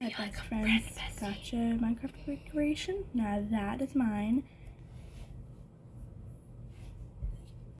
My best friend's gotcha Minecraft decoration. Now that is mine.